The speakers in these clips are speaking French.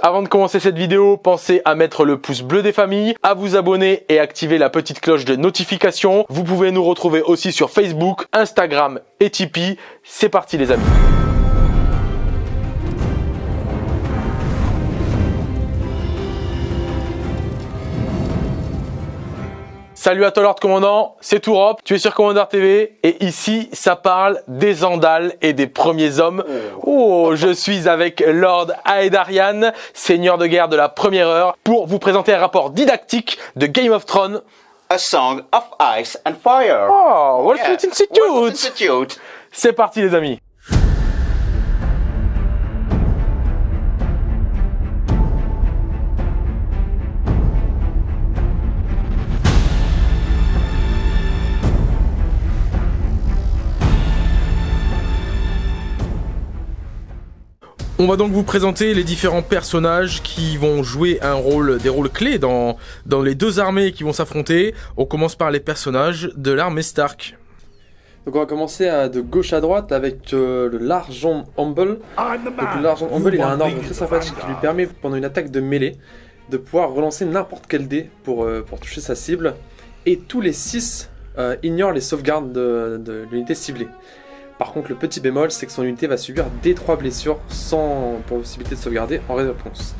Avant de commencer cette vidéo, pensez à mettre le pouce bleu des familles, à vous abonner et activer la petite cloche de notification. Vous pouvez nous retrouver aussi sur Facebook, Instagram et Tipeee. C'est parti les amis. Salut à toi Lord Commandant, c'est Tourop, tu es sur Commander TV et ici ça parle des Andales et des premiers hommes. Oh, je suis avec Lord Aedarian, seigneur de guerre de la première heure, pour vous présenter un rapport didactique de Game of Thrones. A Song of Ice and Fire. Oh, Wall Street Yeah. Institute Wall Street Institute. C'est parti les amis On va donc vous présenter les différents personnages qui vont jouer des rôles clés dans, les deux armées qui vont s'affronter. On commence par les personnages de l'armée Stark. Donc on va commencer de gauche à droite avec euh, Largent Humble. Donc Largent Humble il a un ordre très sympathique qui lui permet pendant une attaque de mêlée de pouvoir relancer n'importe quel dé pour, euh, toucher sa cible. Et tous les 6 ignorent les sauvegardes de, de l'unité ciblée. Par contre le petit bémol c'est que son unité va subir des 3 blessures sans possibilité de sauvegarder en réponse.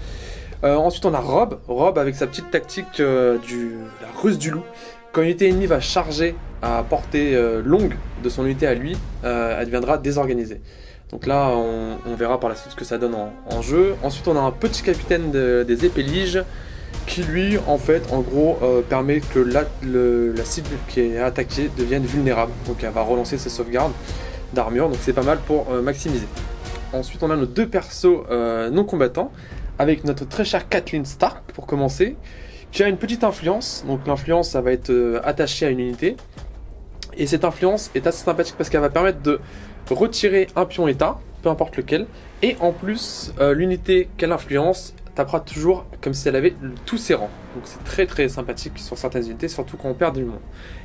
Euh, ensuite on a Rob, Rob avec sa petite tactique euh, du la ruse du loup. Quand une unité ennemie va charger à portée euh, longue de son unité à lui, elle deviendra désorganisée. Donc là, on, verra par la suite ce que ça donne en, jeu. Ensuite, on a un petit capitaine de- des épéliges qui lui, en fait, en gros, permet que la, la cible qui est attaquée devienne vulnérable. Donc elle va relancer ses sauvegardes d'armure, donc c'est pas mal pour euh, maximiser. Ensuite, on a nos deux persos euh, non combattants, avec notre très chère Kathleen Stark pour commencer, qui a une petite influence. Donc l'influence, ça va être euh, attaché à une unité. Et cette influence est assez sympathique parce qu'elle va permettre de retirer un pion état, peu importe lequel. Et en plus, l'unité qu'elle influence tapera toujours comme si elle avait tous ses rangs. Donc c'est très très sympathique sur certaines unités, surtout quand on perd du monde.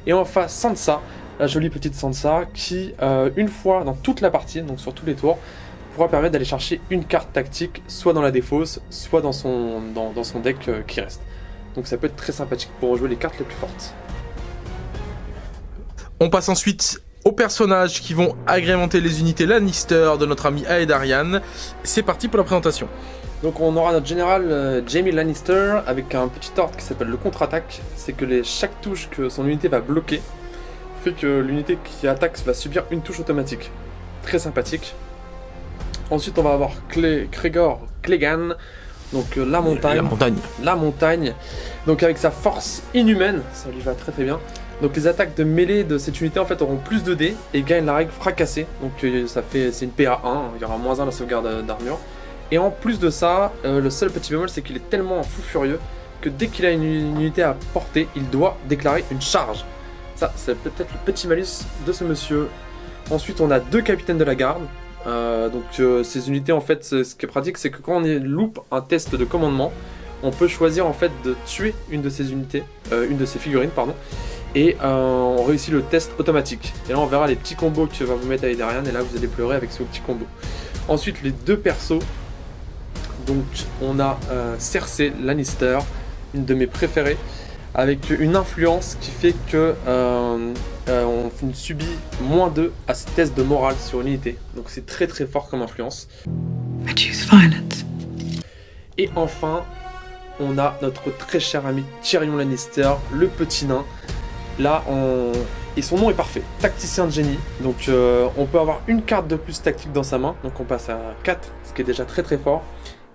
Et enfin Sansa, la jolie petite Sansa, qui euh, une fois dans toute la partie, donc sur tous les tours, pourra permettre d'aller chercher une carte tactique, soit dans la défausse, soit dans son, dans, son deck euh, qui reste. Donc ça peut être très sympathique pour rejouer les cartes les plus fortes. On passe ensuite aux personnages qui vont agrémenter les unités Lannister de notre ami Aedarian. C'est parti pour la présentation. Donc on aura notre général euh, Jamie Lannister avec un petit ordre qui s'appelle le contre-attaque. C'est que les, chaque touche que son unité va bloquer fait que l'unité qui attaque va subir une touche automatique. Très sympathique. Ensuite on va avoir Clé, Gregor Clegane, donc euh, la montagne. La montagne. la montagne. Donc avec sa force inhumaine, ça lui va très très bien. Donc les attaques de mêlée de cette unité en fait auront plus de dés et gagnent la règle fracassée. Donc euh, ça fait c'est une PA 1, il y aura moins 1 la sauvegarde d'armure. Et en plus de ça, euh, le seul petit bémol c'est qu'il est tellement fou furieux que dès qu'il a une, unité à portée, il doit déclarer une charge. Ça, c'est peut-être le petit malus de ce monsieur. Ensuite, on a deux capitaines de la garde. Euh, donc euh, ces unités en fait, ce qui est pratique, c'est que quand on loupe un test de commandement, on peut choisir en fait de tuer une de ces unités, une de ces figurines, pardon, et on réussit le test automatique. Et là, on verra les petits combos que va vous mettre Darian, et là, vous allez pleurer avec ce petit combo. Ensuite, les deux persos. Donc, on a euh, Cersei Lannister, une de mes préférées, avec une influence qui fait que euh, euh, on subit moins 2 à ces tests de morale sur une unité. Donc, c'est très très fort comme influence. I choose violence. Et enfin, on a notre très cher ami Tyrion Lannister, le petit nain. Là, on... et son nom est parfait, tacticien de génie. Donc, euh, on peut avoir une carte de plus tactique dans sa main. Donc, on passe à 4, ce qui est déjà très très fort.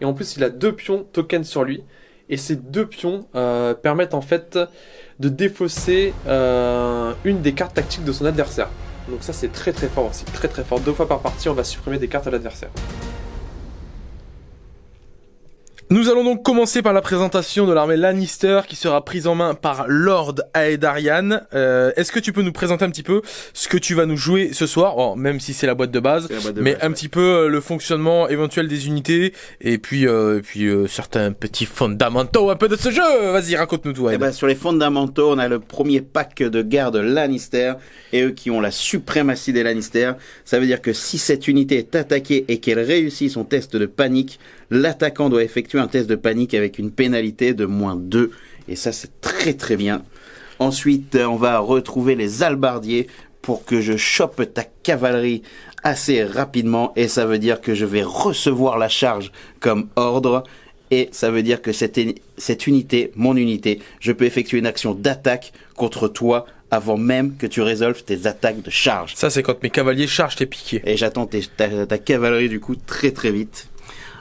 Et en plus, il a deux pions tokens sur lui. Et ces deux pions euh, permettent en fait de défausser euh, une des cartes tactiques de son adversaire. Donc ça c'est très très fort aussi, très très fort. Deux fois par partie on va supprimer des cartes à l'adversaire. Nous allons donc commencer par la présentation de l'armée Lannister qui sera prise en main par Lord Aedarian. Euh, Est-ce que tu peux nous présenter un petit peu ce que tu vas nous jouer ce soir, Bon, même si c'est la boîte de base, boîte de mais base, un ouais. petit peu euh, le fonctionnement éventuel des unités et puis euh, et puis euh, certains petits fondamentaux un peu de ce jeu. Vas-y, raconte-nous tout. Eh Ed. ben, sur les fondamentaux, on a le premier pack de garde Lannister et eux qui ont la suprématie des Lannister. Ça veut dire que si cette unité est attaquée et qu'elle réussit son test de panique, l'attaquant doit effectuer un test de panique avec une pénalité de moins 2. Et ça, c'est très très bien. Ensuite, euh, on va retrouver les albardiers pour que je chope ta cavalerie assez rapidement. Et ça veut dire que je vais recevoir la charge comme ordre. Et ça veut dire que cette, cette unité, mon unité, je peux effectuer une action d'attaque contre toi avant même que tu résolves tes attaques de charge. Ça, c'est quand mes cavaliers chargent tes piquets. Et j'attends ta cavalerie du coup très très vite.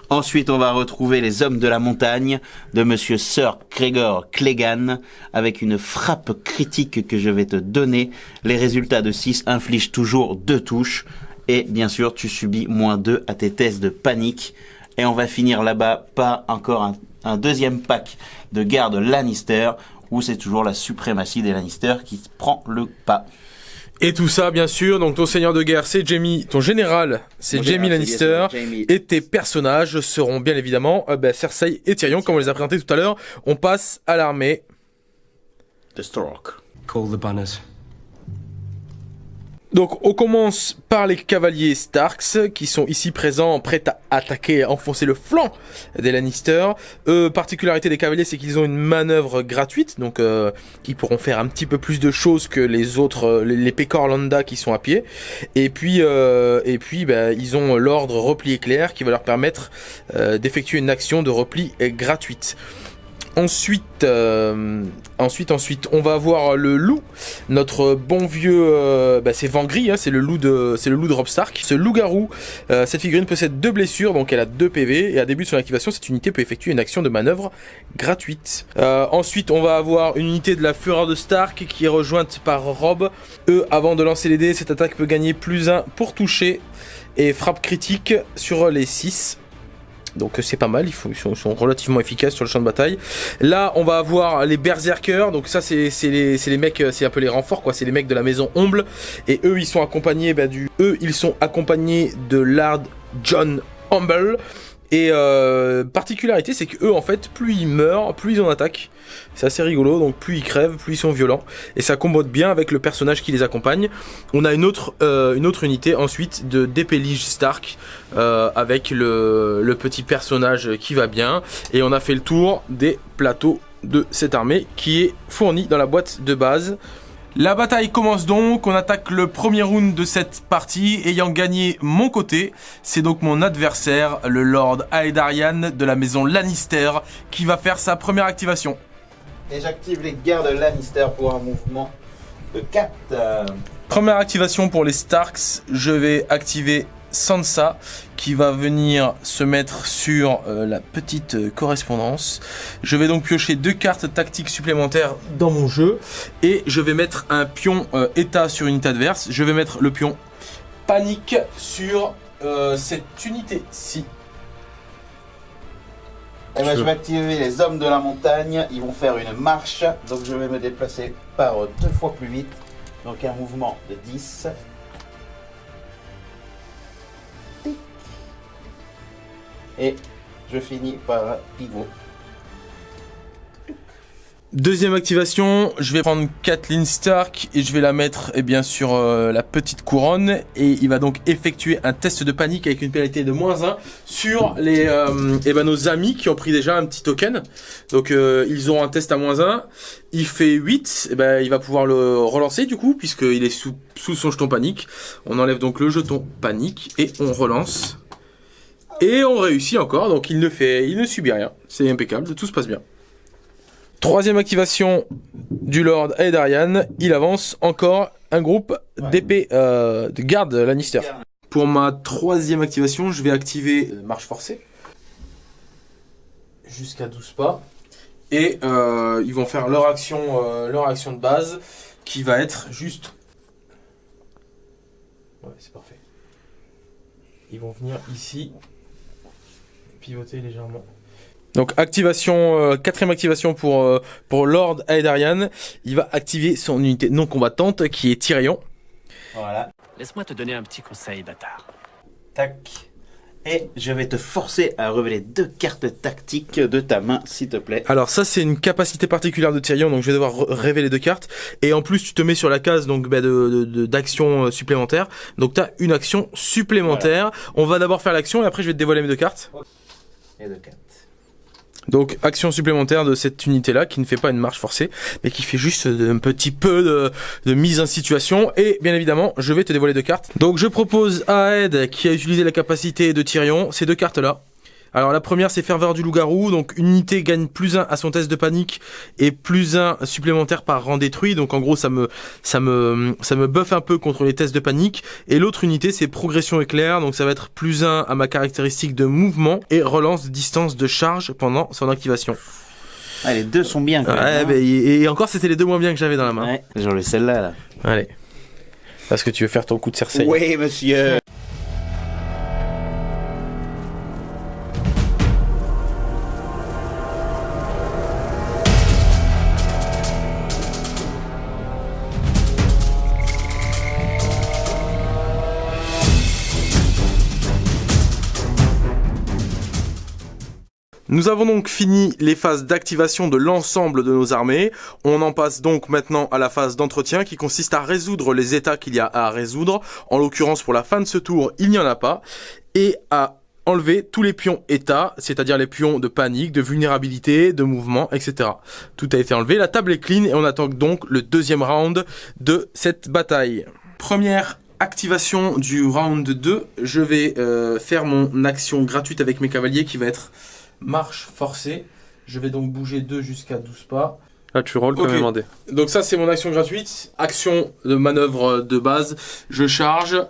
Ensuite, on va retrouver les hommes de la montagne de monsieur Sir Gregor Clegane avec une frappe critique que je vais te donner. Les résultats de 6 infligent toujours deux touches. Et bien sûr, tu subis moins 2 à tes tests de panique. Et on va finir là-bas par encore un, un deuxième pack de garde Lannister où c'est toujours la suprématie des Lannister qui prend le pas. Et tout ça, bien sûr, donc ton seigneur de guerre, c'est Jamie, ton général, c'est Jamie Lannister. Et tes personnages seront bien évidemment euh, bah, Cersei et Tyrion, comme on les a présentés tout à l'heure. On passe à l'armée. The Stork. Call the banners. Donc on commence par les cavaliers Starks qui sont ici présents, prêts à attaquer à enfoncer le flanc des Lannister. Euh, particularité des cavaliers, c'est qu'ils ont une manœuvre gratuite, donc euh, ils pourront faire un petit peu plus de choses que les autres, euh, les, les Pecor Landa qui sont à pied. Et puis, euh, et puis, bah, ils ont l'ordre repli éclair qui va leur permettre d'effectuer une action de repli gratuite. Ensuite, euh, ensuite, ensuite, on va avoir le loup, notre bon vieux, euh, bah, c'est Vangry, hein, c'est le loup de, c'est le loup de Rob Stark. Ce loup-garou, euh, cette figurine possède deux blessures, donc elle a deux PV, et à début de son activation, cette unité peut effectuer une action de manœuvre gratuite. Ensuite, on va avoir une unité de la Fureur de Stark qui est rejointe par Rob. Eux, avant de lancer les dés, cette attaque peut gagner plus 1 pour toucher et frappe critique sur les 6. Donc euh, c'est pas mal, ils, sont, relativement efficaces sur le champ de bataille. Là, on va avoir les berserkers. Donc ça, c'est les, les mecs, euh, c'est un peu les renforts, quoi. C'est les mecs de la maison Omble. Et eux, ils sont accompagnés bah, du. Eux, ils sont accompagnés de Lard John Humble. Et euh, particularité, c'est que eux, en fait, plus ils meurent, plus ils en attaquent. C'est assez rigolo. Donc plus ils crèvent, plus ils sont violents. Et ça combote bien avec le personnage qui les accompagne. On a une autre, euh, une autre unité ensuite de Dépélige Stark euh, avec le, le petit personnage qui va bien. Et on a fait le tour des plateaux de cette armée qui est fournie dans la boîte de base. La bataille commence donc, on attaque le premier round de cette partie, ayant gagné mon côté. C'est donc mon adversaire, le Lord Aedarian de la maison Lannister, qui va faire sa première activation. Et j'active les gardes Lannister pour un mouvement de 4. Première activation pour les Starks, je vais activer Sansa qui va venir se mettre sur euh, la petite euh, correspondance. Je vais donc piocher deux cartes tactiques supplémentaires dans mon jeu et je vais mettre un pion euh, état sur une unité adverse. Je vais mettre le pion panique sur euh, cette unité-ci. Eh ben, je vais activer les hommes de la montagne. Ils vont faire une marche. Donc je vais me déplacer par deux fois plus vite. Donc un mouvement de 10. Et je finis par pivot. Deuxième activation, je vais prendre Kathleen Stark et je vais la mettre eh bien, sur euh, la petite couronne et il va donc effectuer un test de panique avec une pénalité de moins 1 sur les, euh, eh ben, nos amis qui ont pris déjà un petit token. Donc euh, ils ont un test à moins 1, il fait 8, eh ben, il va pouvoir le relancer du coup puisqu'il est sous son jeton panique. On enlève donc le jeton panique et on relance. Et on réussit encore, donc il ne fait, il ne subit rien. C'est impeccable, tout se passe bien. Troisième activation du Lord Aedarian, il avance encore un groupe d'épées euh, de garde Lannister. Pour ma troisième activation, je vais activer euh, marche forcée jusqu'à 12 pas et euh, ils vont faire leur action, euh, leur action de base qui va être juste. Ouais, c'est parfait. Ils vont venir ici, pivoter légèrement. Donc activation, euh, quatrième activation pour, euh, pour Lord Aedarian. Il va activer son unité non combattante qui est Tyrion. Voilà. Laisse-moi te donner un petit conseil, bâtard. Tac. Et je vais te forcer à révéler deux cartes tactiques de ta main, s'il te plaît. Alors ça c'est une capacité particulière de Tyrion, donc je vais devoir révéler deux cartes. Et en plus tu te mets sur la case donc bah, de, de- de- d'action euh, supplémentaire. Donc tu as une action supplémentaire. On va d'abord faire l'action et après je vais te dévoiler mes deux cartes. Et de 4. Donc action supplémentaire de cette unité là qui ne fait pas une marche forcée mais qui fait juste un petit peu de, de mise en situation et bien évidemment je vais te dévoiler deux cartes. Donc je propose à Ed qui a utilisé la capacité de Tyrion ces deux cartes là. Alors la première c'est Ferveur du loup-garou, donc une unité gagne plus 1 à son test de panique et plus 1 supplémentaire par rang détruit, donc en gros ça me ça me ça me buff un peu contre les tests de panique. Et l'autre unité c'est Progression éclair, donc ça va être plus 1 à ma caractéristique de mouvement et relance distance de charge pendant son activation. Ah, les deux sont bien quand Ouais, même. hein. bah, et, et encore c'était les deux moins bien que j'avais dans la main. Ouais, genre le celle-là là. Allez. Parce que tu veux faire ton coup de Cersei. Oui, monsieur. Nous avons donc fini les phases d'activation de l'ensemble de nos armées. On en passe donc maintenant à la phase d'entretien qui consiste à résoudre les états qu'il y a à résoudre. En l'occurrence, pour la fin de ce tour, il n'y en a pas. Et à enlever tous les pions états, c'est-à-dire les pions de panique, de vulnérabilité, de mouvement, etc. Tout a été enlevé, la table est clean et on attend donc le deuxième round de cette bataille. Première activation du round 2, je vais euh, faire mon action gratuite avec mes cavaliers qui va être marche forcée. Je vais donc bouger 2 jusqu'à 12 pas. Là, tu rolls Ok. comme un dé. Donc ça c'est mon action gratuite, action de manœuvre de base, je charge,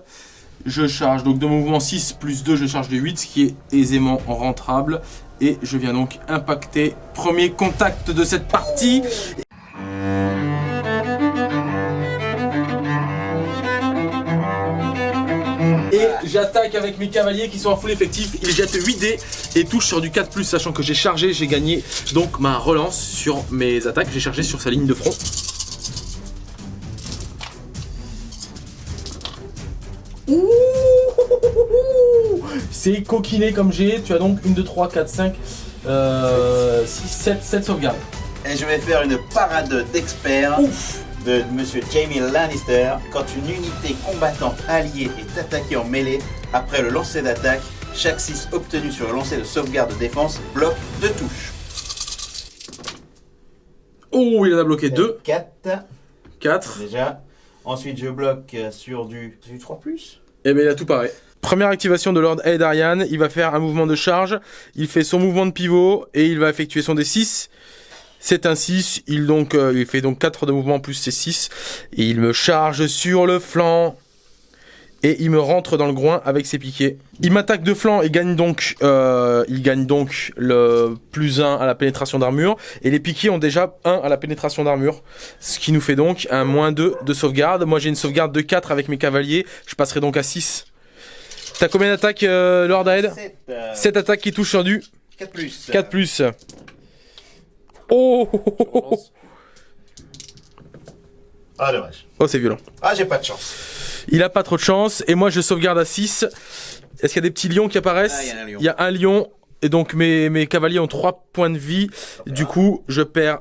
je charge, donc de mouvement 6 plus 2 je charge de 8, ce qui est aisément rentrable, et je viens donc impacter premier contact de cette partie. J'attaque avec mes cavaliers qui sont en full effectif, ils jettent 8 dés et touchent sur du 4+, sachant que j'ai chargé, j'ai gagné donc ma relance sur mes attaques, j'ai chargé sur sa ligne de front. Ouh C'est coquiné comme j'ai, tu as donc 1, 2, 3, 4, 5, euh, 6, 7, 7 sauvegardes. Et je vais faire une parade d'expert Ouf de Monsieur Jamie Lannister. Quand une unité combattante alliée est attaquée en mêlée, après le lancer d'attaque, chaque 6 obtenu sur le lancer de sauvegarde de défense bloque deux touches. Oh, il en a bloqué 2, 4 4, déjà. Ensuite, je bloque euh, sur du, du 3 plus. et bien il a tout pareil. Première activation de Lord Aedarian, il va faire un mouvement de charge, il fait son mouvement de pivot et il va effectuer son D6. C'est un 6, il, donc, euh, il fait donc 4 de mouvement plus ses 6 et il me charge sur le flanc et il me rentre dans le groin avec ses piquets. Il m'attaque de flanc et gagne donc, euh, il gagne donc le plus 1 à la pénétration d'armure et les piquets ont déjà 1 à la pénétration d'armure, ce qui nous fait donc un moins 2 de sauvegarde. Moi j'ai une sauvegarde de 4 avec mes cavaliers, je passerai donc à 6. T'as combien d'attaques euh, Lord Aed? 7, euh, 7 attaques qui touchent sur du 4 plus. 4 plus. Oh. Ah, dommage. Oh, c'est violent. Ah, j'ai pas de chance. Il a pas trop de chance et moi je sauvegarde à 6. Est-ce qu'il y a des petits lions qui apparaissent? Ah, il y a un lion. Il y a un lion et donc mes, mes cavaliers ont 3 points de vie. Du coup, je perds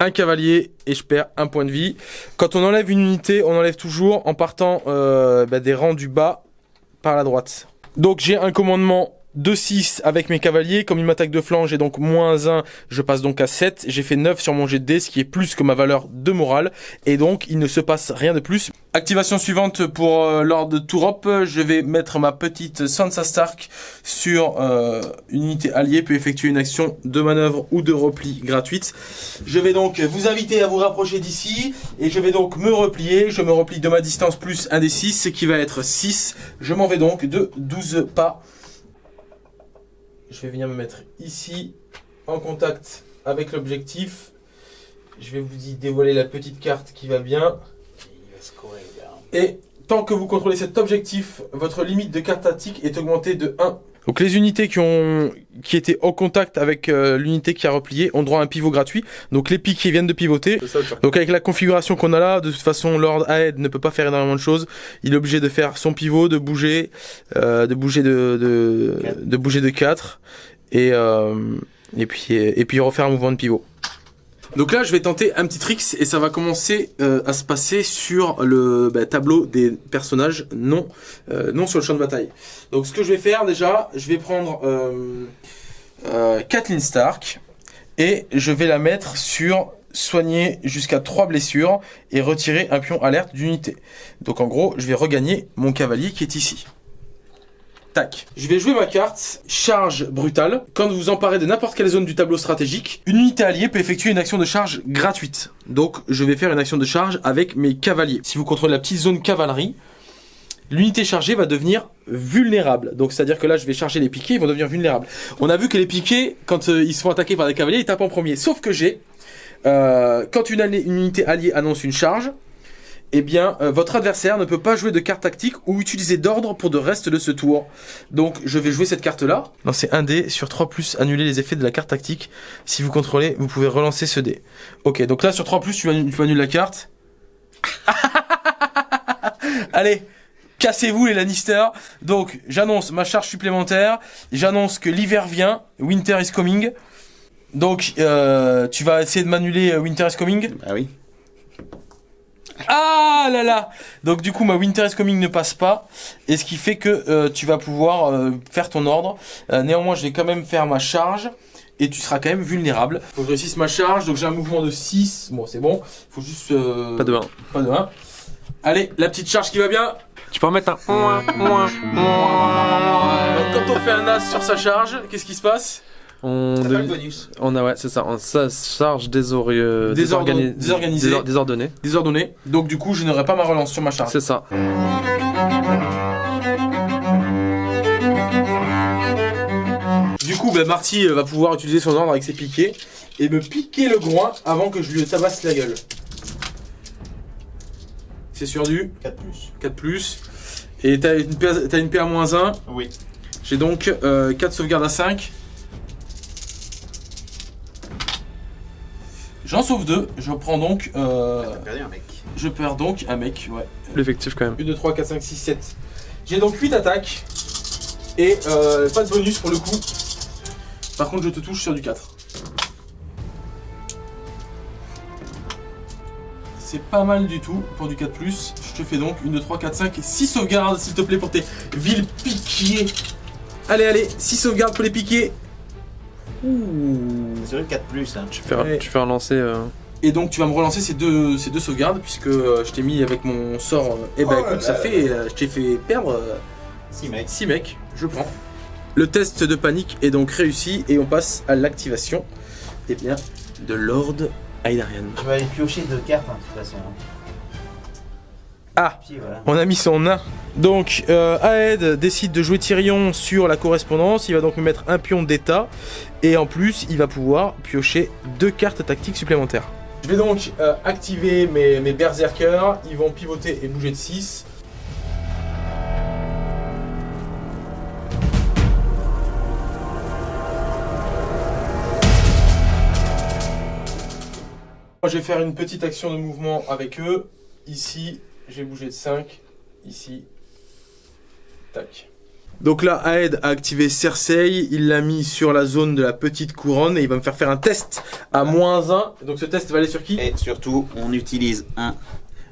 un cavalier et je perds un point de vie. Quand on enlève une unité, on enlève toujours en partant euh, bah, des rangs du bas par la droite. Donc j'ai un commandement de 6 avec mes cavaliers. Comme il m'attaque de flanc, j'ai donc moins 1. Je passe donc à 7. J'ai fait 9 sur mon jet de dés, ce qui est plus que ma valeur de morale. Et donc, il ne se passe rien de plus. Activation suivante pour euh, Lord Tourop. Je vais mettre ma petite Sansa Stark sur euh, une unité alliée, puis effectuer une action de manœuvre ou de repli gratuite. Je vais donc vous inviter à vous rapprocher d'ici. Et je vais donc me replier. Je me replie de ma distance plus un des 6, ce qui va être 6. Je m'en vais donc de 12 pas. Je vais venir me mettre ici, en contact avec l'objectif. Je vais vous y dévoiler la petite carte qui va bien. Et tant que vous contrôlez cet objectif, votre limite de carte tactique est augmentée de 1. Donc les unités qui ont qui étaient en contact avec euh, l'unité qui a replié ont droit à un pivot gratuit. Donc les piques qui viennent de pivoter. Ça. Donc avec la configuration qu'on a là, de toute façon Lord Aed ne peut pas faire énormément de choses. Il est obligé de faire son pivot, de bouger, euh, de bouger de, de, de bouger de 4 et euh, et puis et puis refaire un mouvement de pivot. Donc là, je vais tenter un petit trick et ça va commencer euh, à se passer sur le bah, tableau des personnages, non, euh, non sur le champ de bataille. Donc ce que je vais faire déjà, je vais prendre euh, euh, Kathleen Stark et je vais la mettre sur soigner jusqu'à 3 blessures et retirer un pion alerte d'unité. Donc en gros, je vais regagner mon cavalier qui est ici. Tac. Je vais jouer ma carte charge brutale. Quand vous emparez de n'importe quelle zone du tableau stratégique, une unité alliée peut effectuer une action de charge gratuite. Donc je vais faire une action de charge avec mes cavaliers. Si vous contrôlez la petite zone cavalerie, l'unité chargée va devenir vulnérable. Donc c'est-à-dire que là je vais charger les piquets, ils vont devenir vulnérables. On a vu que les piquets, quand euh, ils se font attaquer par des cavaliers, ils tapent en premier. Sauf que j'ai, euh, quand une unité alliée annonce une charge, eh bien, euh, votre adversaire ne peut pas jouer de carte tactique ou utiliser d'ordre pour le reste de ce tour. Donc, je vais jouer cette carte-là. Lancez un dé sur 3 plus, annuler les effets de la carte tactique. Si vous contrôlez, vous pouvez relancer ce dé. Ok, donc là, sur 3 plus, tu, annules- tu annules la carte. Allez, cassez-vous les Lannister. Donc, j'annonce ma charge supplémentaire. J'annonce que l'hiver vient. Winter is coming. Donc, euh, tu vas essayer de m'annuler euh, Winter is coming. Ah oui. Ah là là Donc du coup ma Winter is Coming ne passe pas et ce qui fait que euh, tu vas pouvoir euh, faire ton ordre. Euh, néanmoins je vais quand même faire ma charge et tu seras quand même vulnérable. Faut que je réussisse ma charge donc j'ai un mouvement de 6. Bon c'est bon. Faut juste... euh, Pas de 1. Pas de 1. Allez la petite charge qui va bien. Tu peux en mettre un. Donc, quand on fait un as sur sa charge, qu'est-ce qui se passe? On, pas le bonus. on a ouais, c'est ça. On ça charge désori... Désordre- désorgani- désorganisé. désor- désordonné. Désordonné. Donc du coup je n'aurai pas ma relance sur ma charge. C'est ça. Du coup, ben, Marty euh, va pouvoir utiliser son ordre avec ses piquets et me piquer le groin avant que je lui tabasse la gueule. C'est sur du 4 plus. 4 plus. Et t'as une, PA t'as une PA moins 1. Oui. J'ai donc 4 sauvegardes à 5. J'en sauve 2. Je prends donc. euh, T'as perdu un mec. je perds donc un mec. Ouais. L'effectif quand même. 1, 2, 3, 4, 5, 6, 7. J'ai donc 8 attaques. Et euh, pas de bonus pour le coup. Par contre, je te touche sur du 4. C'est pas mal du tout pour du 4. Je te fais donc 1, 2, 3, 4, 5 et 6 sauvegardes, s'il te plaît, pour tes villes piquiers. Allez, allez, 6 sauvegardes pour les piquer. Ouh. C'est vrai 4 plus. Hein. Tu fais, Ouais. tu fais relancer. euh, Et donc tu vas me relancer ces deux, ces deux sauvegardes puisque euh, je t'ai mis avec mon sort. euh, eh ben Oh écoute, là ça là. fait. euh, je t'ai fait perdre 6 mecs. 6 mecs. Je prends. Le test de panique est donc réussi et on passe à l'activation eh bien, de Lord Aidarian. Je vais aller piocher deux cartes hein, de toute façon. Ah. On a mis son nain. Donc, euh, Aed décide de jouer Tyrion sur la correspondance. Il va donc me mettre un pion d'état. Et en plus, il va pouvoir piocher deux cartes tactiques supplémentaires. Je vais donc euh, activer mes, mes berserkers. Ils vont pivoter et bouger de 6. Moi, je vais faire une petite action de mouvement avec eux. Ici, j'ai bougé de 5. Ici. Tac. Donc là, Aed a activé Cersei, il l'a mis sur la zone de la petite couronne et il va me faire faire un test à moins 1. Donc ce test va aller sur qui? Et surtout, on utilise un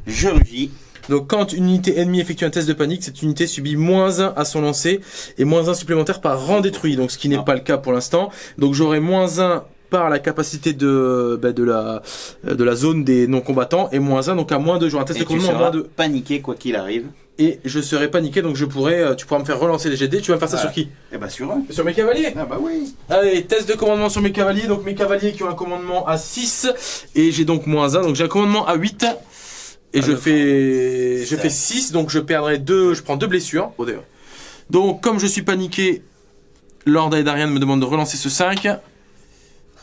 je rugis. Donc quand une unité ennemie effectue un test de panique, cette unité subit moins 1 à son lancer et moins 1 supplémentaire par rang détruit. Donc ce qui n'est pas le cas pour l'instant. Donc j'aurai moins 1 par la capacité de, bah, de, la, de la zone des non-combattants et moins 1 donc à moins 2. J'aurai un test Et de tu seras moins 2. paniqué quoi qu'il arrive. Et je serai paniqué donc je pourrais, euh, tu pourras me faire relancer les GD. Tu vas me faire ça sur qui? Et bah sur un. Sur mes cavaliers Ah bah oui. Allez, test de commandement sur mes cavaliers. Donc mes cavaliers qui ont un commandement à 6 et j'ai donc moins 1. Donc j'ai un commandement à 8 et Ah, je fais je fais 6 donc je perdrai 2, je prends deux blessures. D'ailleurs. Donc comme je suis paniqué, Lord Aedarian me demande de relancer ce 5.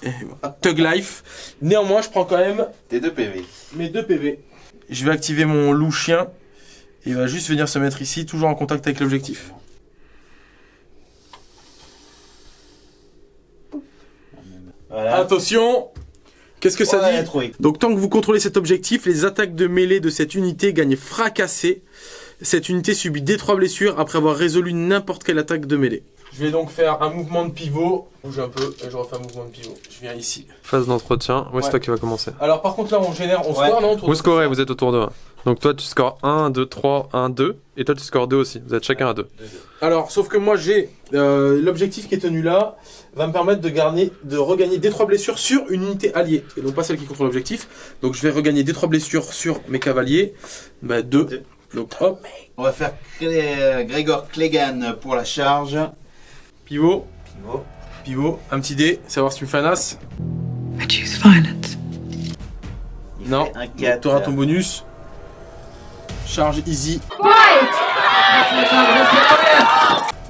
Tug Life. Néanmoins, je prends quand même Tes deux PV. mes 2 PV. Je vais activer mon loup chien. Il va juste venir se mettre ici, toujours en contact avec l'objectif. Voilà. Attention Qu'est-ce que ça Ouais, dit trouvé. Donc tant que vous contrôlez cet objectif, les attaques de mêlée de cette unité gagnent fracassé. Cette unité subit D3 blessures après avoir résolu n'importe quelle attaque de mêlée. Je vais donc faire un mouvement de pivot. Bouge un peu et je refais un mouvement de pivot. Je viens ici. Phase d'entretien. Ouais, Ouais. c'est toi qui va commencer. Alors par contre là on génère, on Ouais. score non Vous scorez, vous êtes autour de 1. Donc toi tu scores 1, 2, 3, 1, 2. Et toi tu scores 2 aussi. Vous êtes chacun à 2. Alors sauf que moi j'ai euh, l'objectif qui est tenu là va me permettre de, gagner, de regagner des trois blessures sur une unité alliée et non pas celle qui contrôle l'objectif. Donc je vais regagner des trois blessures sur mes cavaliers. Bah deux. Deux. Donc hop, On va faire Clé- Grégor Clégan pour la charge. Pivot, Pivot. pivot, un petit dé, savoir si tu me fais un as. I choose violence. Il Non. fait un 4. Tu auras ton bonus. Charge easy.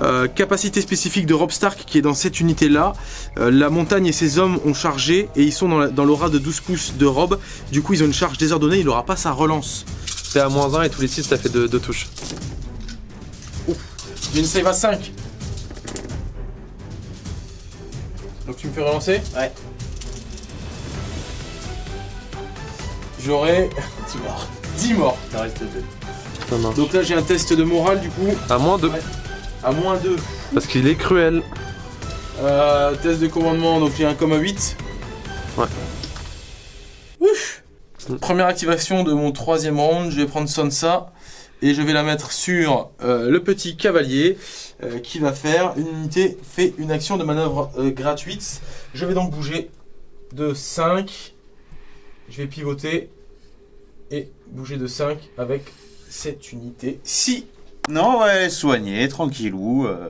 Euh, capacité spécifique de Rob Stark qui est dans cette unité là. la montagne et ses hommes ont chargé et ils sont dans la- dans l'aura de 12 pouces de Rob. Du coup ils ont une charge désordonnée, il n'aura pas sa relance. T'es à moins 1 et tous les 6 ça fait 2 touches. J'ai une save à 5. Donc tu me fais relancer Ouais. J'aurai 10 morts. 10 morts. Reste 2. Ça marche. Donc là j'ai un test de morale du coup À moins 2. Ouais. à moins 2. Parce qu'il est cruel. Euh, test de commandement, donc j'ai un coma 8. Ouais. Ouf. Mm. Première activation de mon troisième round, je vais prendre Sansa et je vais la mettre sur euh, le petit cavalier euh, qui va faire une unité, fait une action de manœuvre euh, gratuite. Je vais donc bouger de 5. Je vais pivoter et bouger de 5 avec cette unité. Si Non, ouais, soigné, tranquillou. euh.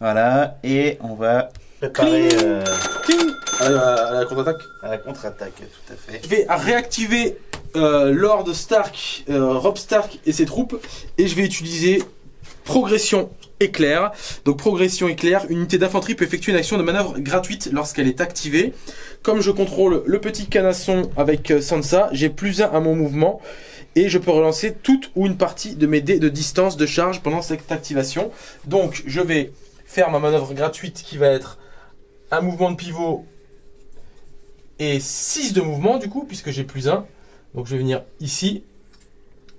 Voilà, et on va préparer euh, Cling à la, à la contre-attaque. à la contre-attaque, tout à fait. Je vais réactiver euh, Lord Stark, euh, Rob Stark et ses troupes et je vais utiliser progression éclair. Donc progression éclair, une unité d'infanterie peut effectuer une action de manœuvre gratuite lorsqu'elle est activée. Comme je contrôle le petit canasson avec euh, Sansa, j'ai plus 1 à mon mouvement et je peux relancer toute ou une partie de mes dés de distance de charge pendant cette activation. Donc je vais faire ma manœuvre gratuite qui va être un mouvement de pivot et 6 de mouvement du coup puisque j'ai plus 1. Donc je vais venir ici,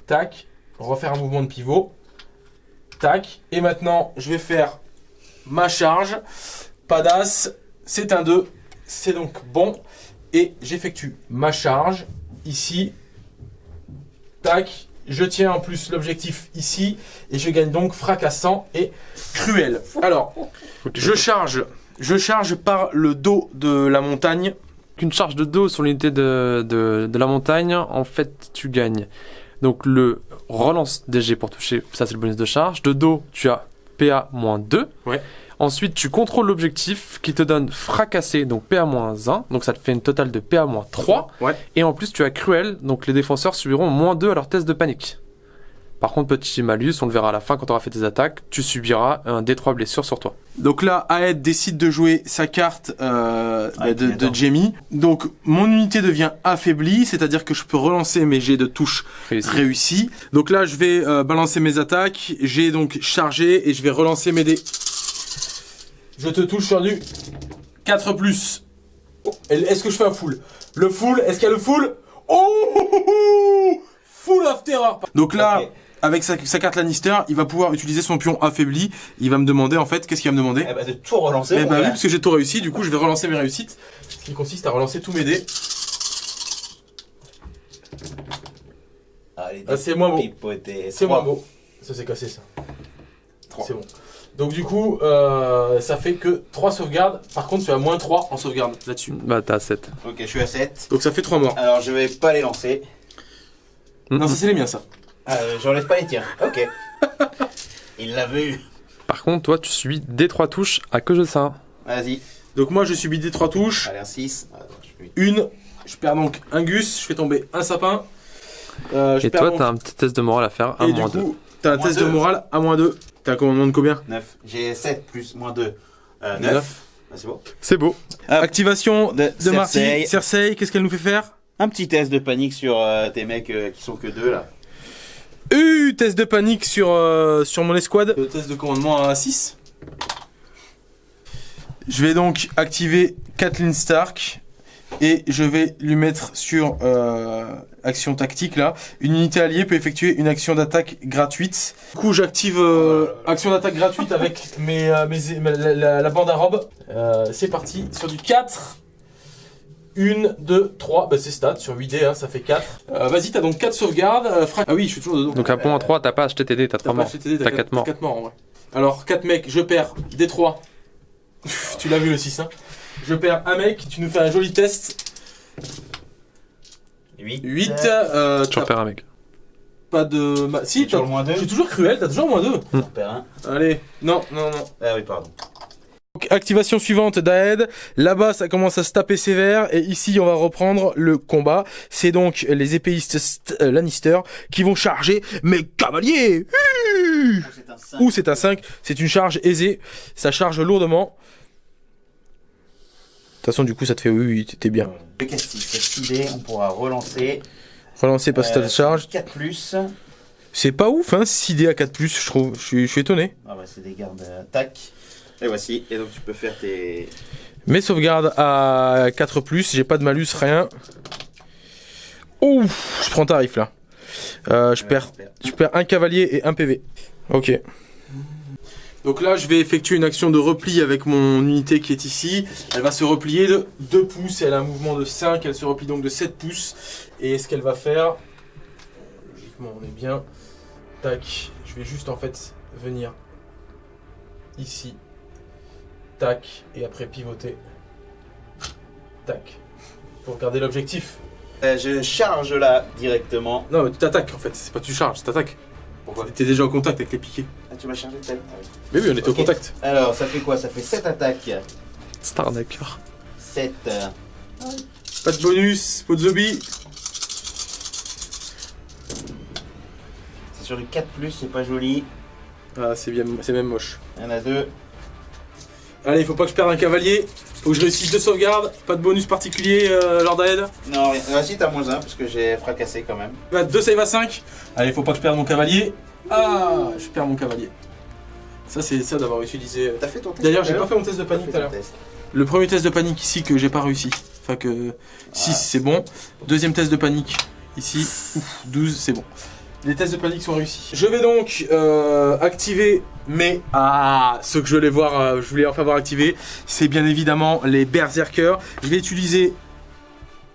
tac, refaire un mouvement de pivot, tac, et maintenant je vais faire ma charge, pas d'as, c'est un 2, c'est donc bon, et j'effectue ma charge ici, tac, je tiens en plus l'objectif ici, et je gagne donc fracassant et cruel. Alors, je charge, je charge par le dos de la montagne, Qu'une charge de dos sur l'unité de la montagne, en fait tu gagnes. Donc le relance DG pour toucher, ça c'est le bonus de charge. De dos, tu as PA moins 2. Ouais. Ensuite, tu contrôles l'objectif qui te donne fracassé, donc PA moins 1. Donc ça te fait une totale de PA moins 3. Ouais. Et en plus, tu as cruel, donc les défenseurs subiront moins 2 à leur test de panique. Par contre, petit malus, on le verra à la fin quand tu auras fait tes attaques, tu subiras un D3 blessure sur toi. Donc là, Aed décide de jouer sa carte euh, Ah, bah, de. Jamie. Donc mon unité devient affaiblie, c'est-à-dire que je peux relancer mes jets de touche Réussi. réussis. Donc là, je vais euh, balancer mes attaques. J'ai donc chargé et je vais relancer mes dés. Je te touche sur du 4 plus. Oh, Est-ce que je fais un full? Le full, est-ce qu'il y a le full? Oh Full of terror Donc là. Avec sa, sa carte Lannister, il va pouvoir utiliser son pion affaibli. Il va me demander en fait, qu'est-ce qu'il va me demander? Eh bah, de tout relancer. Eh bah oui, parce que j'ai tout réussi, du coup je vais relancer mes réussites. Ce qui consiste à relancer tous mes dés. Allez, Ah, c'est moins beau. C'est moins beau. Ça s'est cassé ça. C'est bon. Donc du coup, euh, ça fait que 3 sauvegardes. Par contre, tu as moins 3 en sauvegarde là-dessus. Bah t'as 7. Ok, je suis à 7. Donc ça fait 3 morts. Alors, je vais pas les lancer. Non, ça c'est les miens ça. Euh, J'enlève pas les tiens. Ok. Il l'a vu. Par contre, toi, tu subis D3 touches à que je ça. Vas-y. Donc moi je subis des 3 touches. Allez, un 6. Attends, je suis- Une. Je perds donc un gus. Je fais tomber un sapin. Euh, je Et perds toi, donc- t'as un petit test de morale à faire, à Et du moins 2. coup, t'as un Moins test de deux. morale à moins 2. T'as un commandement de combien? 9. J'ai 7 plus moins 2. Euh, 9. Neuf. c'est bon. C'est beau. Activation De de Marty. Cersei. Cersei, qu'est-ce qu'elle nous fait faire? Un petit test de panique sur euh, tes mecs euh, qui sont que deux là. Euh, test de panique sur, euh, sur mon escouade. Test de commandement à 6. Je vais donc activer Kathleen Stark Et je vais lui mettre sur euh, action tactique là. Une unité alliée peut effectuer une action d'attaque gratuite. Du coup, j'active euh, action d'attaque gratuite avec mes, la bande à robe. Euh, c'est parti. Sur du 4. 1, 2, 3. Bah, c'est stat. Sur 8D, hein, ça fait 4. Euh, Vas-y, t'as donc 4 sauvegardes. Euh, fra- Ah oui, je suis toujours dedans. Donc à point 3, t'as pas acheté TD, t'as 3 T'as pas morts. T'as 4 morts. 4 morts en vrai. Alors, 4 mecs, je perds des 3. tu l'as vu le 6, hein. Je perds un mec, tu nous fais un joli test. 8. 8, euh, Tu repères un mec. pas de. ma- Si, Toujours t'as- le moins 2. je suis toujours cruel, t'as toujours moins 2. J'en perds un. Allez, non, non, non. Ah oui, pardon. Activation suivante d'Aed. Là-bas, ça commence à se taper sévère. Et ici, on va reprendre le combat. C'est donc les épéistes St- euh, Lannister qui vont charger mes cavaliers. C'est un 5. Ou c'est un 5. C'est une charge aisée. Ça charge lourdement. De toute façon, du coup, ça te fait oui, oui, t'es bien. Le castif, c'est 6D, on pourra relancer. Relancer par Euh, cette charge. 4 plus. C'est pas ouf, hein, 6D à 4+, je trouve. Je suis, je suis étonné. Ah bah c'est des gardes attaque. Et voici, et donc tu peux faire tes... Mes sauvegardes à 4+, j'ai pas de malus, rien. Ouf, je prends tarif là. Euh, je, perds, je perds un cavalier et un PV. Ok. Donc là, je vais effectuer une action de repli avec mon unité qui est ici. Elle va se replier de 2 pouces. Elle a un mouvement de 5. Elle se replie donc de 7 pouces. Et ce qu'elle va faire... Logiquement, on est bien. Tac. Je vais juste en fait venir ici. Tac. Et après pivoter. Tac. Pour garder l'objectif. Euh, je charge là directement. Non, mais tu t'attaques en fait. C'est pas tu charges, tu t'attaques. Pourquoi T'es déjà en contact avec les piquets. Ah, tu m'as chargé tel Mais oui, on était au contact. Alors, ça fait quoi? Ça fait 7 attaques. Starnacker. 7. Pas de bonus, pas de zombie. C'est sur du 4 plus, c'est pas joli. Ah, c'est bien, c'est même moche. Il y en a deux. Allez, il faut pas que je perde un cavalier. Faut que je réussisse deux sauvegardes. Pas de bonus particulier, euh, Lord Aed. Non, rien. Ah si, t'as moins 1 parce que j'ai fracassé quand même. Bah, deux save à 5. Allez, faut pas que je perde mon cavalier. Ah, je perds mon cavalier. Ça, c'est ça d'avoir utilisé. T'as fait ton test D'ailleurs, j'ai pas fait mon test de panique tout à l'heure. Le premier test de panique ici que j'ai pas réussi. Enfin que 6 Ah. c'est bon. Deuxième test de panique ici. Ouf, 12 c'est bon. Les tests de panique sont réussis. Je vais donc euh, activer mes... Ah, ce que je voulais voir, euh, je voulais enfin voir activer, c'est bien évidemment les berserkers. Je vais utiliser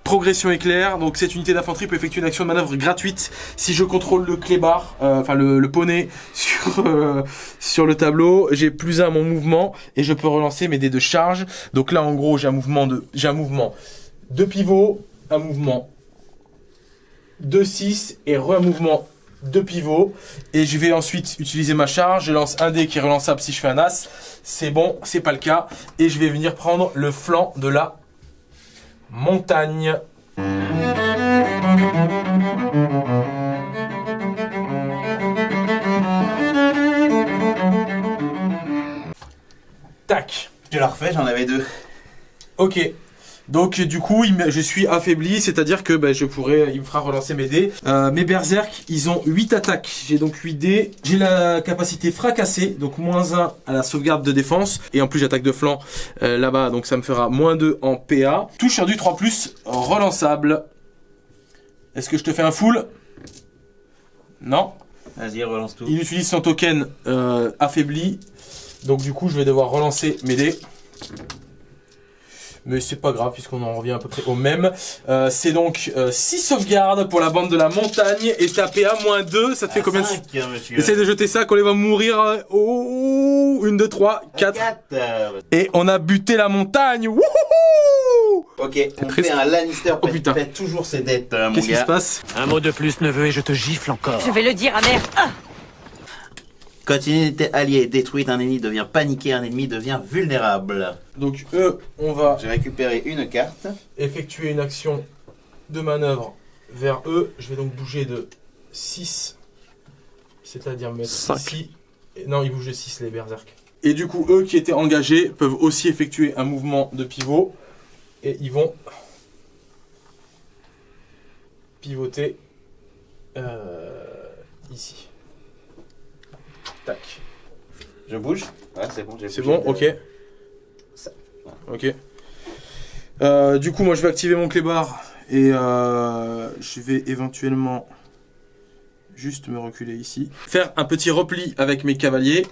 progression éclair. Donc cette unité d'infanterie peut effectuer une action de manœuvre gratuite si je contrôle le clébard, euh, enfin le, poney sur, euh, sur le tableau. J'ai plus un mon mouvement et je peux relancer mes dés de charge. Donc là en gros j'ai un mouvement de j'ai un mouvement de pivot, un mouvement de 6 et re un mouvement de pivot et je vais ensuite utiliser ma charge, je lance un dé qui est relançable si je fais un as, c'est bon, c'est pas le cas et je vais venir prendre le flanc de la montagne. Tac. Je la refais, j'en avais deux. Ok. Donc du coup, je suis affaibli, c'est-à-dire que ben, je pourrais, il me fera relancer mes dés. Euh, mes berserk, ils ont 8 attaques. J'ai donc 8 dés. J'ai la capacité fracassée, donc moins 1 à la sauvegarde de défense. Et en plus, j'attaque de flanc euh, là-bas, donc ça me fera moins 2 en PA. Touche sur du 3+, relançable. Est-ce que je te fais un full? Non. Vas-y, relance tout. Il utilise son token euh, affaibli. Donc du coup, je vais devoir relancer mes dés. Mais c'est pas grave puisqu'on en revient à peu près au même. Euh, c'est donc 6 sauvegardes pour la bande de la montagne et taper à moins 2. Ça te fait combien de... Cinq, monsieur. Essaye de jeter ça, qu'on les va mourir. euh, Oh, 1, 2, 3, 4. 4. Et on a buté la montagne. Wouhou Ok, on triste. fait un Lannister. Oh, putain. Toujours ses dettes, euh, mon Qu'est-ce qui se passe Un mot de plus, neveu, et je te gifle encore. Je vais le dire à mère. Ah Quand une unité alliée est détruite, un ennemi devient paniqué, un ennemi devient vulnérable. Donc eux, on va J'ai récupéré une carte. effectuer une action de manœuvre vers eux. Je vais donc bouger de 6, c'est-à-dire me mettre Cinq. ici. Et non, ils bougent de 6 les berserk. Et du coup, eux qui étaient engagés peuvent aussi effectuer un mouvement de pivot. Et ils vont pivoter euh, ici. Tac. Je bouge. Ouais, c'est bon, j'ai C'est bon, ok. Ça. Ok. Euh, du coup, moi je vais activer mon clébard et euh, je vais éventuellement juste me reculer ici. Faire un petit repli avec mes cavaliers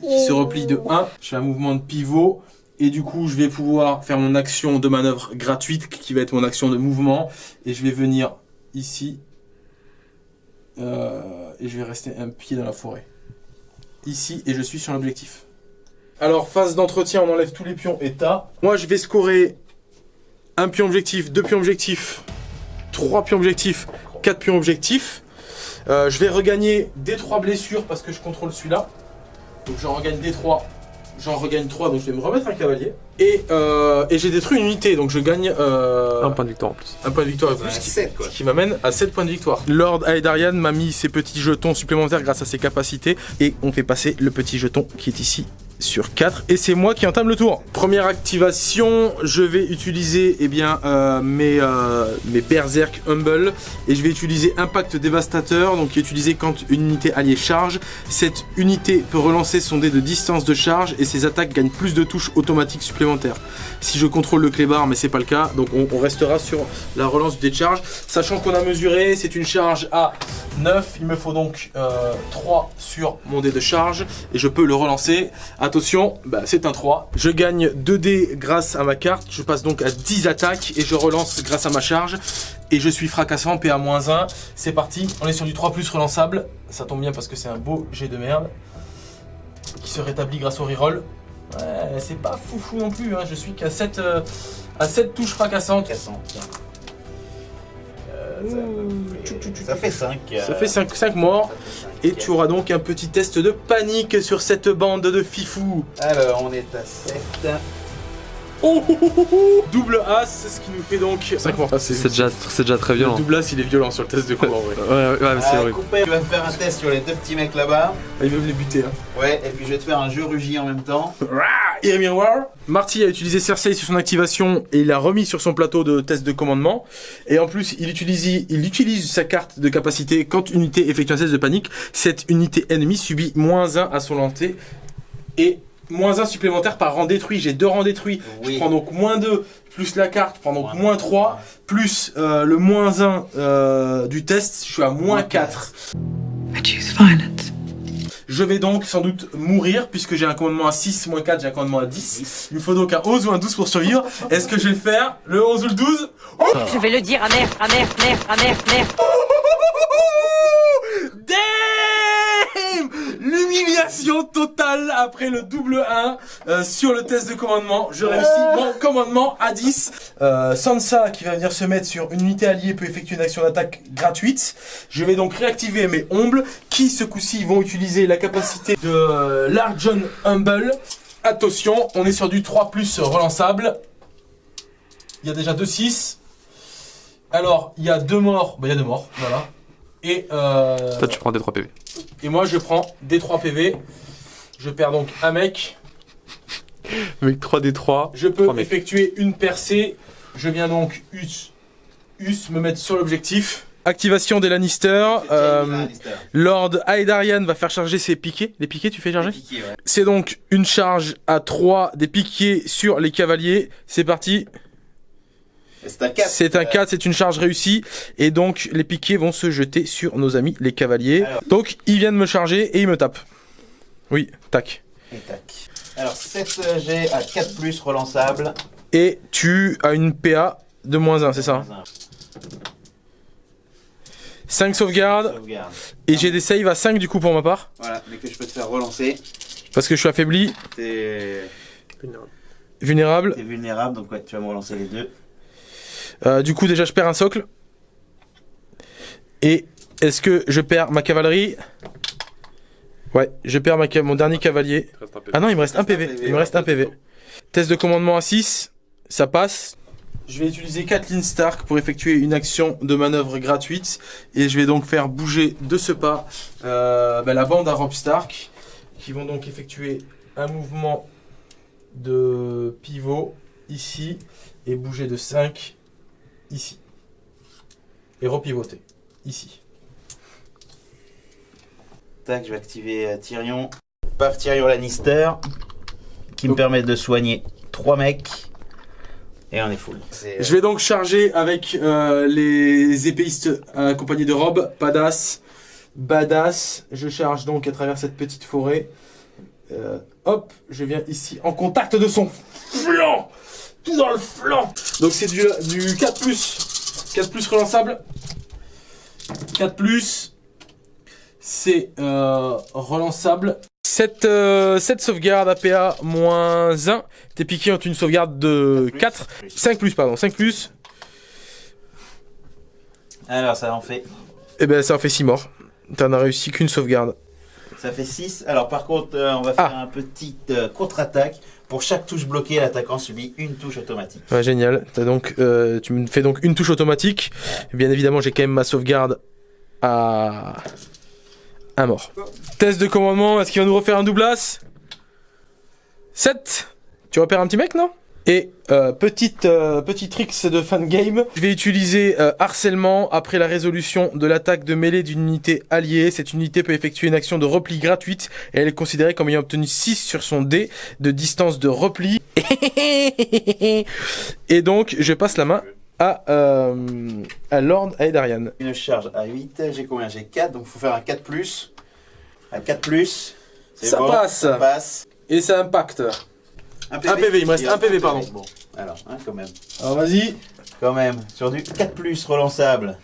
qui se replient de 1. Je fais un mouvement de pivot et du coup je vais pouvoir faire mon action de manœuvre gratuite qui va être mon action de mouvement et je vais venir ici euh, et je vais rester un pied dans la forêt. Ici et je suis sur l'objectif. Alors phase d'entretien, on enlève tous les pions et tas. Moi je vais scorer un pion objectif, deux pions objectifs, trois pions objectifs, quatre pions objectifs. Euh, je vais regagner des trois blessures parce que je contrôle celui-là. Donc j'en regagne des trois. J'en regagne 3, donc je vais me remettre un cavalier. Et, euh, et j'ai détruit une unité, donc je gagne euh, Un point de victoire en plus. un point de victoire de plus, qui, qui m'amène à 7 points de victoire. Lord Aedarian m'a mis ses petits jetons supplémentaires grâce à ses capacités, et on fait passer le petit jeton qui est ici sur 4 et c'est moi qui entame le tour. Première activation, je vais utiliser eh bien, euh, mes, euh, mes Berserk Humble et je vais utiliser Impact Dévastateur, donc qui est utilisé quand une unité alliée charge. Cette unité peut relancer son dé de distance de charge et ses attaques gagnent plus de touches automatiques supplémentaires. Si je contrôle le clébard, mais c'est pas le cas, donc on, restera sur la relance du dé de charge. Sachant qu'on a mesuré, c'est une charge à 9, il me faut donc euh, 3 sur mon dé de charge et je peux le relancer. Attention, bah, c'est un 3. Je gagne 2 dés grâce à ma carte, je passe donc à 10 attaques et je relance grâce à ma charge. Et je suis fracassant, PA-1. C'est parti, on est sur du 3 plus relançable. Ça tombe bien parce que c'est un beau jet de merde qui se rétablit grâce au reroll. Ouais, c'est pas foufou non plus, hein. je suis qu'à 7, euh, à 7 touches fracassantes. Ça fait 5. Ça fait 5, morts. Et tu auras donc un petit test de panique sur cette bande de fifou. Alors, on est à 7. Oh. Double as, ce qui nous fait donc 5 morts. Ah, C'est déjà, c'est déjà très Le violent. double as, il est violent sur le test de combat. Ouais. Ouais, ouais, ouais, c'est Ah, horrible. Coupé, tu vas faire un test sur les deux petits mecs là-bas. Ils veulent les buter. Hein. Ouais, et puis je vais te faire un jeu rugi en même temps. Air Miroir. Marty a utilisé Cersei sur son activation et il l'a remis sur son plateau de test de commandement. Et en plus, il utilise, il utilise sa carte de capacité quand une unité effectue un test de panique. Cette unité ennemie subit moins 1 à son lancer et moins 1 supplémentaire par rang détruit. J'ai deux rangs détruits. Je prends donc moins 2 plus la carte, je prends donc Moins moins 3 plus euh, le moins 1 euh, du test. Je suis à moins 4. I choose violence. Je vais donc sans doute mourir puisque j'ai un commandement à 6, moins 4, j'ai un commandement à 10. Il me faut donc un 11 ou un 12 pour survivre. Est-ce que je vais le faire Le 11 ou le 12 Je vais le dire à mère, à mère, mère, à mère. L'humiliation totale après le double 1 euh, sur le test de commandement. Je réussis mon commandement à 10. Euh, Sansa qui va venir se mettre sur une unité alliée peut effectuer une action d'attaque gratuite. Je vais donc réactiver mes ombles qui ce coup-ci vont utiliser la capacité de euh, Larjon Humble. Attention, on est sur du 3 plus relançable. Il y a déjà 2 6. Alors, il y a deux morts. Bah, il y a deux morts, voilà. Et, euh, Toi, tu prends des 3 PV. et moi, je prends des 3 PV. Je perds donc un mec. Avec 3 des 3. Je peux effectuer une percée. Je viens donc us, us me mettre sur l'objectif. Activation des Lannister. Euh, Lord Aedarian va faire charger ses piquets. Les piquets, tu fais charger ouais. C'est donc une charge à 3 des piquets sur les cavaliers. C'est parti. C'est un 4. C'est un 4, c'est une charge réussie. Et donc, les piquets vont se jeter sur nos amis, les cavaliers. Alors. Donc, ils viennent me charger et ils me tapent. Oui, tac. Et tac. Alors 7 G à 4 plus relançable. Et tu as une PA de moins 1, c'est ça 5 sauvegardes. Sauvegarde. Et j'ai des saves à 5 du coup pour ma part. Voilà, mais que je peux te faire relancer. Parce que je suis affaibli, T'es vulnérable. t'es vulnérable, donc ouais, tu vas me relancer les deux. Euh, du coup, déjà, je perds un socle. Et est-ce que je perds ma cavalerie? Ouais, je perds ma mon dernier cavalier. Ah non, il me reste un PV. Il me reste un PV. Test de commandement à 6, ça passe. Je vais utiliser Kathleen Stark pour effectuer une action de manœuvre gratuite. Et je vais donc faire bouger de ce pas euh, bah, la bande à Rob Stark. Qui vont donc effectuer un mouvement de pivot ici. Et bouger de 5 ici. Et repivoter ici. Tac, je vais activer euh, Tyrion. Paf Tyrion Lannister. Qui me permet de soigner 3 mecs. Et on est full. Je vais donc charger avec euh, les épéistes accompagnés de robes. Badass. Badass. Je charge donc à travers cette petite forêt. Euh, hop, je viens ici en contact de son flanc. Tout dans le flanc. Donc c'est du, du 4 plus. 4 plus relançable. 4 plus. C'est euh, relançable. Cette, euh, cette sauvegarde APA moins 1. T'es piqué entre une sauvegarde de 4. 5 plus, pardon. 5 plus. Alors, ça en fait. Et ben ça en fait 6 morts. T'en as réussi qu'une sauvegarde. Ça fait 6. Alors, par contre, euh, on va faire Ah. un petit euh, contre-attaque. Pour chaque touche bloquée, l'attaquant subit une touche automatique. Génial. Donc, euh, tu me fais donc une touche automatique. Bien évidemment, j'ai quand même ma sauvegarde à un mort. Test de commandement, est-ce qu'il va nous refaire un doublas 7 Tu repères un petit mec, non? Et euh, petite, euh, petit tricks de fan game, je vais utiliser euh, harcèlement après la résolution de l'attaque de mêlée d'une unité alliée. Cette unité peut effectuer une action de repli gratuite et elle est considérée comme ayant obtenu 6 sur son dé de distance de repli. et donc, je passe la main à, euh, à Lord Aedarian. Une charge à 8. J'ai combien? J'ai 4. Donc, il faut faire un 4 plus. Un 4 plus. C'est Ça bon, passe. Ça passe. Et ça impacte. Un Un PV, il me reste un PV, pardon. Bon, alors, hein, quand même. Alors vas-y. Quand même. Sur du 4 plus relançable.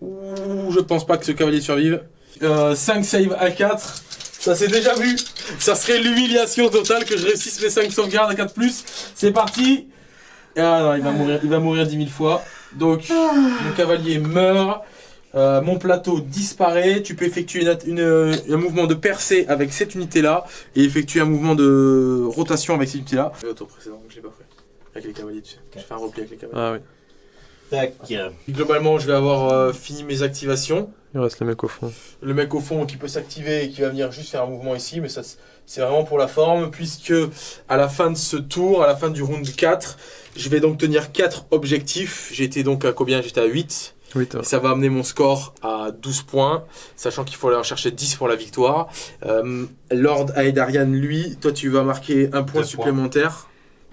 Ouh, je pense pas que ce cavalier survive. Euh, 5 save à 4. Ça s'est déjà vu. Ça serait l'humiliation totale que je réussisse mes 5 sauvegardes à 4 C'est parti. Ah non, il va mourir, il va mourir 10 000 fois. Donc, mon cavalier meurt. Euh, mon plateau disparaît. Tu peux effectuer une, une, euh, un mouvement de percée avec cette unité-là et effectuer un mouvement de rotation avec cette unité-là. Le tour précédent, je l'ai pas fait. Avec les cavaliers, tu sais. Je fais un repli avec les cavaliers. Ah oui. Tac. Globalement, je vais avoir euh, fini mes activations. Il reste le mec au fond. Le mec au fond qui peut s'activer et qui va venir juste faire un mouvement ici, mais ça c'est vraiment pour la forme, puisque à la fin de ce tour, à la fin du round 4, je vais donc tenir 4 objectifs. J'étais donc à combien? J'étais à 8. Oui. Et ça va amener mon score à 12 points, sachant qu'il faut aller en chercher 10 pour la victoire. Euh, Lord Aedarian, lui, toi tu vas marquer un point Deux supplémentaire.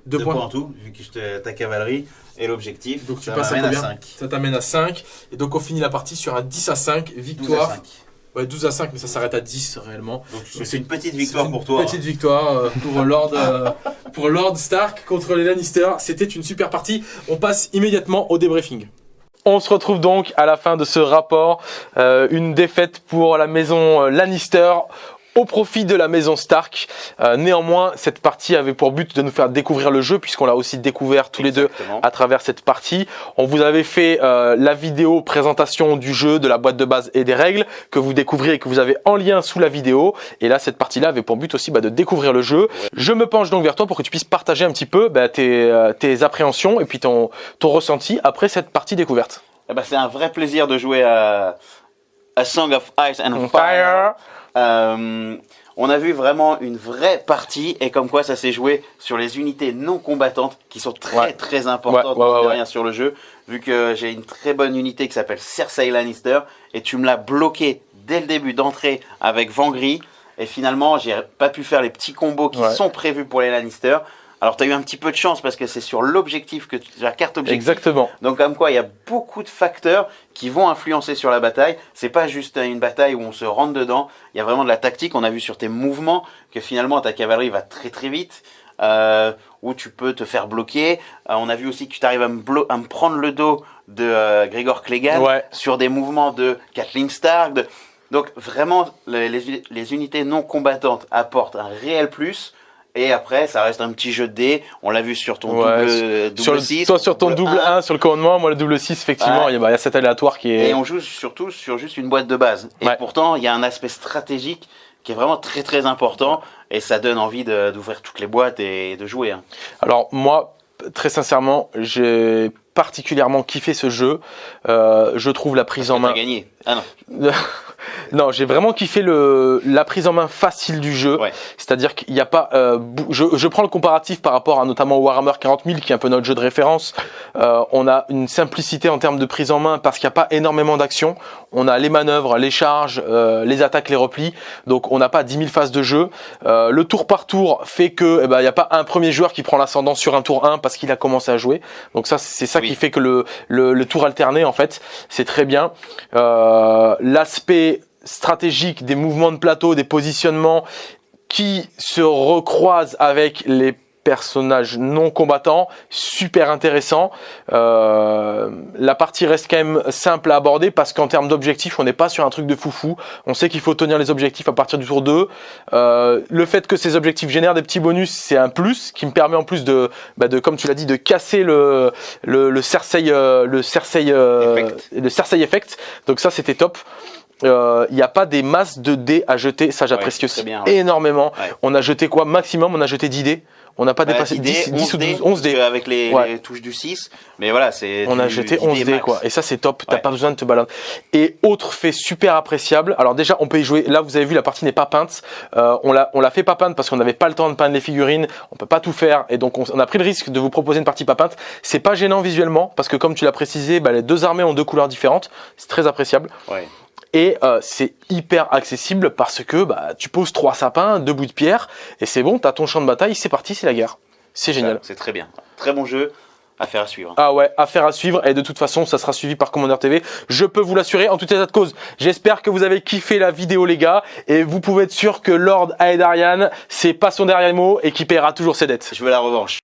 2 Deux points. points en tout, vu que je ta cavalerie et l'objectif. Donc tu passes à combien 5. Ça t'amène à 5. Et donc on finit la partie sur un 10 à 5, 12 à victoire. 5. Ouais, 12 à 5, mais ça s'arrête à 10 réellement. C'est une petite victoire C'est pour une toi. Petite victoire euh, pour Lord, euh, pour Lord Stark contre les Lannister. C'était une super partie. On passe immédiatement au débriefing. On se retrouve donc à la fin de ce rapport. Euh, une défaite pour la maison euh, Lannister au profit de la maison Stark. Euh, néanmoins, cette partie avait pour but de nous faire découvrir le jeu puisqu'on l'a aussi découvert tous les deux à travers cette partie. On vous avait fait euh, la vidéo présentation du jeu, de la boîte de base et des règles que vous découvrez et que vous avez en lien sous la vidéo. Et là, cette partie-là avait pour but aussi bah, de découvrir le jeu. Je me penche donc vers toi pour que tu puisses partager un petit peu bah, tes, euh, tes appréhensions et puis ton, ton ressenti après cette partie découverte. Eh ben, c'est un vrai plaisir de jouer à, à Song of Ice and fire. Euh, on a vu vraiment une vraie partie et comme quoi ça s'est joué sur les unités non combattantes qui sont très Ouais. très importantes Ouais, ouais, sur le jeu. Vu que j'ai une très bonne unité qui s'appelle Cersei Lannister et tu me l'as bloqué dès le début d'entrée avec Vangry et finalement j'ai pas pu faire les petits combos qui sont prévus pour les Lannister. Alors tu as eu un petit peu de chance parce que c'est sur l'objectif que tu- la carte objectif Exactement. donc comme quoi il y a beaucoup de facteurs qui vont influencer sur la bataille. C'est pas juste une bataille où on se rentre dedans. Il y a vraiment de la tactique. On a vu sur tes mouvements que finalement ta cavalerie va très très vite. Euh, où tu peux te faire bloquer. Euh, on a vu aussi que tu arrives à me, blo- à me prendre le dos de euh, Gregor Clegane Ouais. sur des mouvements de Kathleen Stark. de- Donc vraiment, les, les- les unités non combattantes apportent un réel plus. Et après, ça reste un petit jeu de dés. On l'a vu sur ton Ouais, double, double Sur le- 6. toi sur ton double 1 sur le commandement, moi le double 6 effectivement, Ouais. il y a- bah, il y a cet aléatoire qui est... Et on joue surtout sur juste une boîte de base. Et Ouais. pourtant, il y a un aspect stratégique qui est vraiment très très important. Et ça donne envie d'ouvrir toutes les boîtes et de jouer. hein. Alors moi, très sincèrement, j'ai particulièrement kiffé ce jeu. Euh, je trouve la prise en main. gagné. Ah non. Non, j'ai vraiment kiffé le, la prise en main facile du jeu. Ouais. C'est-à-dire qu'il n'y a pas. euh, je prends le comparatif par rapport à notamment Warhammer 40 000, qui est un peu notre jeu de référence. Euh, on a une simplicité en termes de prise en main parce qu'il n'y a pas énormément d'actions. On a les manœuvres, les charges, euh, les attaques, les replis. Donc on n'a pas 10 000 phases de jeu. Euh, le tour par tour fait que eh ben, il n'y a pas un premier joueur qui prend l'ascendant sur un tour 1 parce qu'il a commencé à jouer. Donc ça, c'est ça Oui. qui fait que le, le, le tour alterné, en fait, c'est très bien. Euh, L'aspect stratégique des mouvements de plateau, des positionnements qui se recroisent avec les personnages non combattants, super intéressant. Euh, la partie reste quand même simple à aborder parce qu'en termes d'objectifs, on n'est pas sur un truc de foufou. On sait qu'il faut tenir les objectifs à partir du tour 2. Euh, le fait que ces objectifs génèrent des petits bonus, c'est un plus qui me permet en plus de, bah de comme tu l'as dit, de casser le le, le Cersei, euh, le Cersei, euh, Effect. le Cersei effect. Donc ça, c'était top. Euh, Il n'y a pas des masses de dés à jeter, ça j'apprécie c'est aussi très bien, ouais. énormément. Ouais. On a jeté quoi? Maximum, on a jeté 10 dés. On n'a pas Bah, dépassé 10, 10 ou 12, 11 dés. Avec les, Ouais. les touches du 6. Mais voilà, c'est. On a jeté 10 11 dés quoi. Et ça c'est top, t'as Ouais. pas besoin de te balader. Et autre fait super appréciable, alors déjà on peut y jouer, là vous avez vu la partie n'est pas peinte, Euh, on l'a on l'a fait pas peinte parce qu'on n'avait pas le temps de peindre les figurines, on peut pas tout faire et donc on, on a pris le risque de vous proposer une partie pas peinte. C'est pas gênant visuellement parce que comme tu l'as précisé, bah, les deux armées ont deux couleurs différentes, c'est très appréciable. Ouais. Et euh, c'est hyper accessible parce que bah, tu poses trois sapins, deux bouts de pierre, et c'est bon, t'as ton champ de bataille, c'est parti, c'est la guerre. C'est génial. C'est très bien. Très bon jeu. Affaire à suivre. Ah ouais, affaire à suivre et de toute façon ça sera suivi par Commander TV. Je peux vous l'assurer en tout état de cause. J'espère que vous avez kiffé la vidéo les gars et vous pouvez être sûr que Lord Aedarian c'est pas son dernier mot et qu'il paiera toujours ses dettes. Je veux la revanche.